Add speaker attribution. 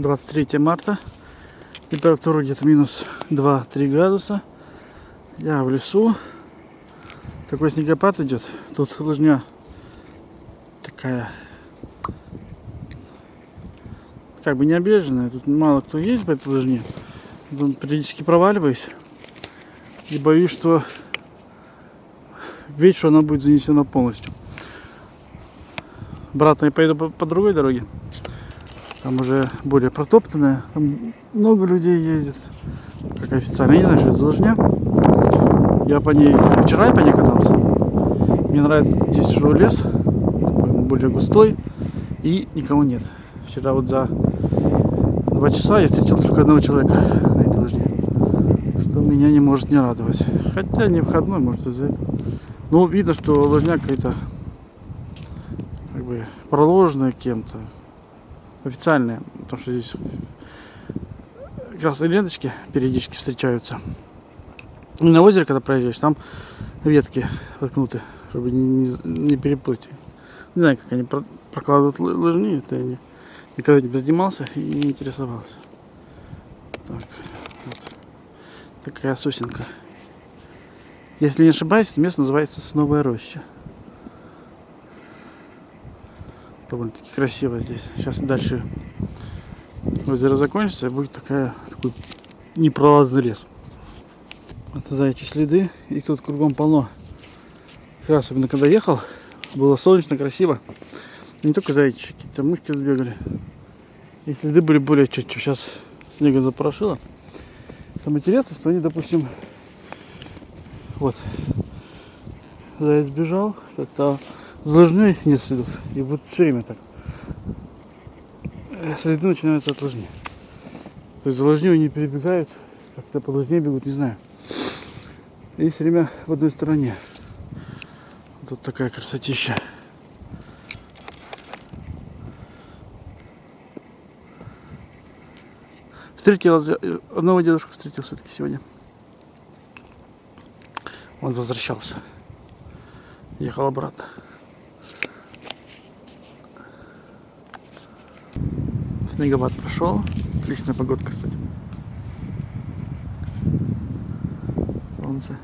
Speaker 1: 23 марта. Температура где-то минус 2-3 градуса. Я в лесу. Такой снегопад идет. Тут лыжня такая как бы не объезженная. Тут мало кто есть по этой лыжне. Тут периодически проваливаюсь. И боюсь, что вечеру она будет занесена полностью. Обратно я поеду по, по другой дороге. Там уже более протоптанная. Там много людей ездит. Как официально. Я не знаю, что это за лыжня. Я по ней вчера я по ней катался. Мне нравится здесь уже лес. Более густой. И никого нет. Вчера вот за два часа я встретил только одного человека на этой лыжне. Что меня не может не радовать. Хотя не входной, может из-за этого. Но видно, что лыжня какая-то как бы проложенная кем-то. Официальная. Потому что здесь красные ленточки периодически встречаются. И на озере, когда проезжаешь, там ветки воткнуты, чтобы не, не переплыть. Не знаю, как они про- прокладывают лы- лыжни, это я не, никогда не занимался и не интересовался. Так, вот. Такая сосенка. Если не ошибаюсь, это место называется Сосновая роща. Довольно-таки красиво здесь. Сейчас дальше озеро закончится, и будет такая, такой непролазный лес. Это заячьи следы, и тут кругом полно. Вчера, особенно когда ехал, было солнечно, красиво. Не только зайчики, какие-то мышки тут бегали. И следы были более четче. Сейчас снегом запорошило. Самое интересное, что они, допустим, вот, заяц бежал, как-то лыжны нет следов. И вот все время так. Э, Следы начинаются от лыжни. То есть за лыжню они перебегают, как-то по лыжне бегут, не знаю. И все время в одной стороне. Тут такая красотища. Встретил э, одного дедушку встретил все-таки сегодня. Он возвращался. Ехал обратно. Снегопад прошел. Отличная погодка, кстати. Солнце.